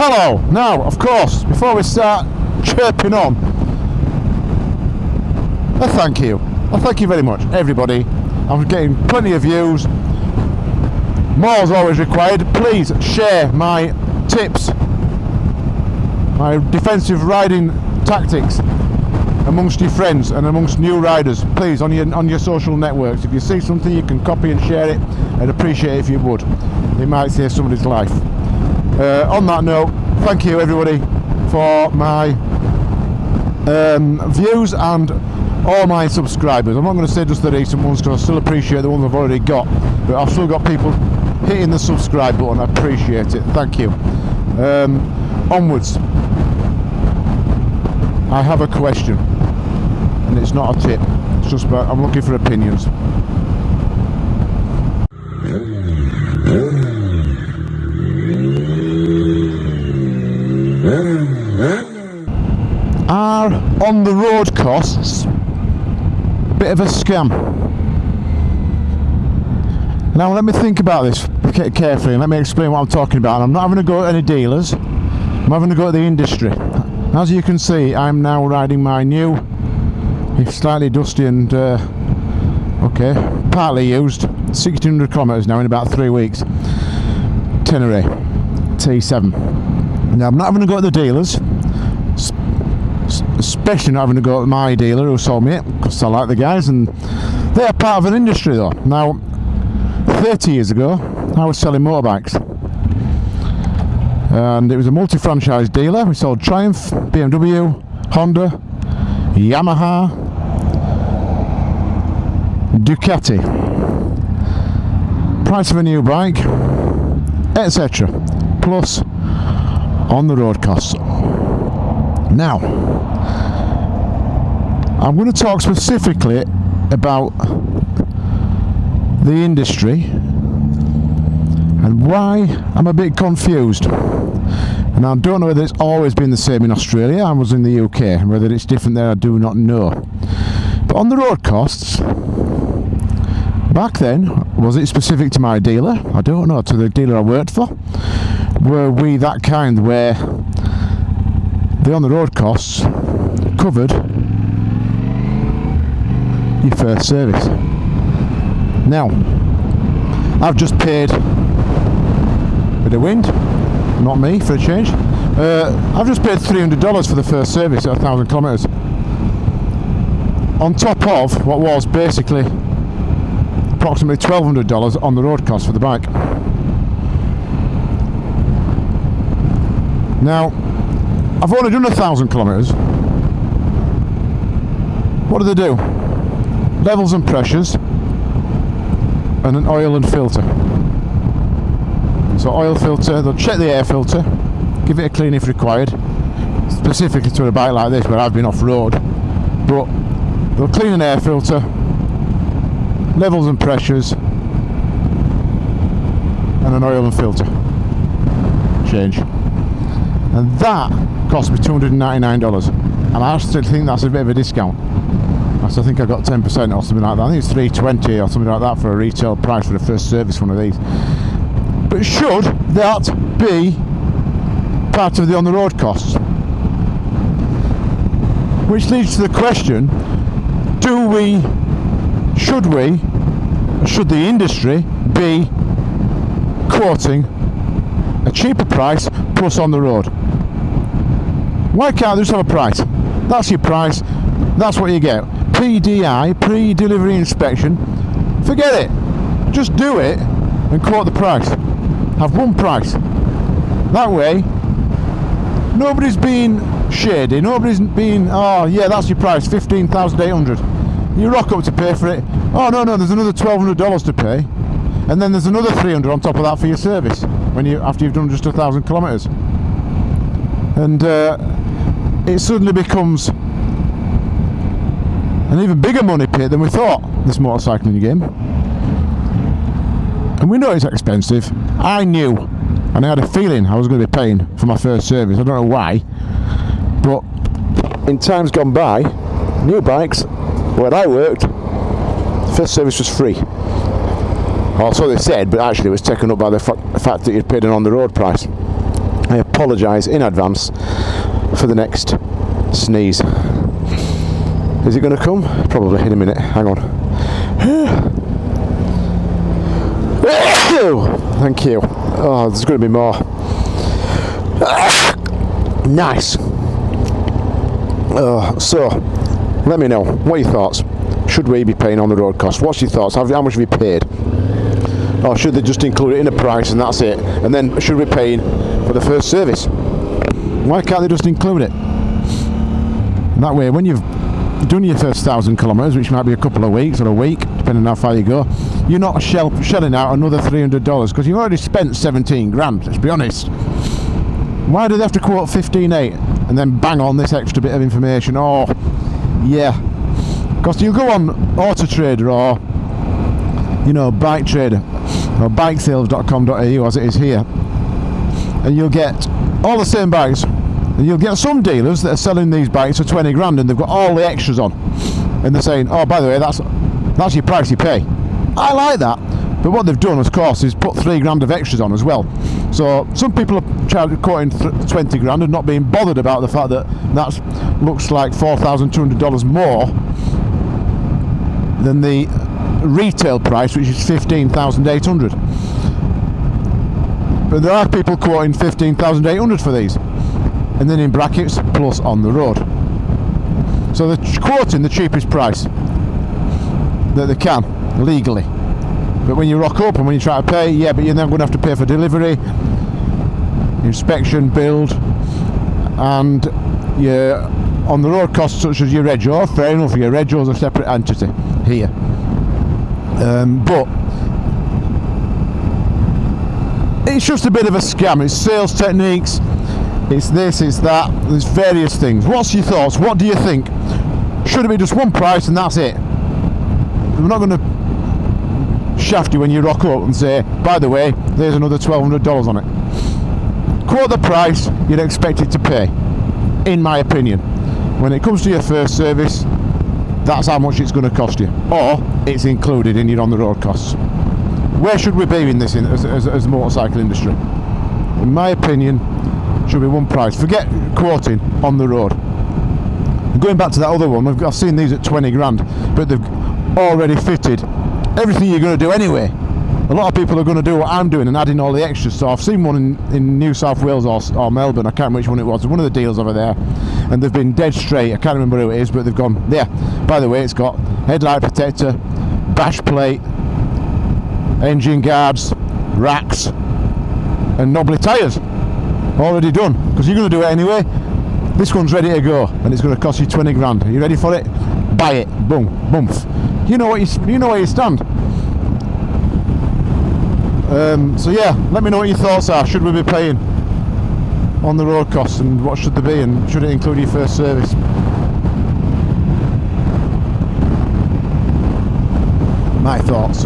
Hello! Now, of course, before we start chirping on, a thank you. A thank you very much, everybody. I'm getting plenty of views. More is always required. Please share my tips, my defensive riding tactics amongst your friends and amongst new riders. Please, on your on your social networks. If you see something, you can copy and share it. I'd appreciate it if you would. It might save somebody's life. Uh, on that note, thank you everybody for my um, views and all my subscribers. I'm not going to say just the recent ones because I still appreciate the ones I've already got, but I've still got people hitting the subscribe button. I appreciate it. Thank you. Um, onwards. I have a question, and it's not a tip. It's just about I'm looking for opinions. Are on the road costs bit of a scam? Now let me think about this carefully and let me explain what I'm talking about. I'm not having to go at any dealers, I'm having to go at the industry. As you can see, I'm now riding my new, slightly dusty and, uh, okay, partly used, 1600 kilometres now in about three weeks, Tenere T7. Now I'm not having to go at the dealers, especially not having to go to my dealer who sold me it because I like the guys and they're part of an industry though. Now 30 years ago I was selling motorbikes and it was a multi-franchise dealer. We sold Triumph, BMW, Honda, Yamaha, Ducati, price of a new bike, etc. Plus on the road costs. Now, I'm going to talk specifically about the industry and why I'm a bit confused. And I don't know whether it's always been the same in Australia, I was in the UK, and whether it's different there I do not know. But on the road costs, back then, was it specific to my dealer? I don't know, to the dealer I worked for? Were we that kind where the on the road costs covered your first service. Now, I've just paid with the wind, not me for a change. Uh, I've just paid $300 for the first service at 1,000 kilometres. On top of what was basically approximately $1,200 on the road cost for the bike. Now, I've only done a thousand kilometres. What do they do? Levels and pressures and an oil and filter. So oil filter, they'll check the air filter, give it a clean if required, specifically to a bike like this where I've been off-road. But they'll clean an air filter, levels and pressures, and an oil and filter change. And that cost me $299 and I still think that's a bit of a discount. I think I got 10% or something like that. I think it's 320 or something like that for a retail price for the first service one of these. But should that be part of the on-the-road costs? Which leads to the question do we should we should the industry be quoting a cheaper price plus on the road why can't they just have a price? That's your price, that's what you get. PDI, pre-delivery inspection, forget it. Just do it and quote the price. Have one price. That way, nobody's being shady, nobody's being, oh yeah, that's your price, 15,800. You rock up to pay for it. Oh no, no, there's another $1,200 to pay. And then there's another 300 on top of that for your service when you after you've done just a thousand kilometres. And uh, it suddenly becomes an even bigger money pit than we thought, this motorcycling game. And we know it's expensive. I knew, and I had a feeling I was going to be paying for my first service. I don't know why, but in times gone by, new bikes, where I worked, first service was free. Also they said, but actually it was taken up by the fact that you'd paid an on-the-road price. I apologise in advance for the next sneeze. Is it going to come? Probably in a minute. Hang on. Thank you. Oh, there's going to be more. nice. Uh, so, let me know. What are your thoughts? Should we be paying on the road cost? What's your thoughts? How, how much have you paid? Or should they just include it in the price and that's it? And then should we be paying for the first service? Why can't they just include it? that way, when you've done your first thousand kilometres, which might be a couple of weeks or a week, depending on how far you go, you're not shell, shelling out another $300 because you've already spent 17 grand, let's be honest. Why do they have to quote 15.8 and then bang on this extra bit of information? Oh, yeah. Because you go on Auto Trader or, you know, Bike Trader or bikesales.com.au as it is here, and you'll get all the same bikes and you'll get some dealers that are selling these bikes for 20 grand and they've got all the extras on. And they're saying, oh, by the way, that's that's your price you pay. I like that. But what they've done, of course, is put three grand of extras on as well. So some people are quoting 20 grand and not being bothered about the fact that that looks like $4,200 more than the retail price, which is 15,800. But there are people quoting 15,800 for these and then in brackets plus on the road. So they're quoting the cheapest price that they can legally. But when you rock up and when you try to pay yeah but you're then going to have to pay for delivery inspection build and your on the road costs such as your rego fair enough your rego is a separate entity here. Um, but it's just a bit of a scam. It's sales techniques it's this, it's that, there's various things. What's your thoughts? What do you think? Should it be just one price and that's it? We're not going to shaft you when you rock up and say, by the way, there's another $1,200 on it. Quote the price you'd expect it to pay, in my opinion. When it comes to your first service, that's how much it's going to cost you. Or it's included in your on-the-road costs. Where should we be in this in, as, as, as motorcycle industry? In my opinion, should be one price. Forget quoting on the road. Going back to that other one, I've seen these at 20 grand, but they've already fitted everything you're going to do anyway. A lot of people are going to do what I'm doing and adding all the extras. So I've seen one in, in New South Wales or, or Melbourne, I can't remember which one it was, one of the deals over there, and they've been dead straight. I can't remember who it is, but they've gone, yeah, by the way, it's got headlight protector, bash plate, engine guards, racks, and knobbly tyres already done? Because you're going to do it anyway. This one's ready to go and it's going to cost you 20 grand. Are you ready for it? Buy it. Boom. Boom. You know what you, you know where you stand. Um, so yeah let me know what your thoughts are. Should we be paying on the road costs and what should they be and should it include your first service? My thoughts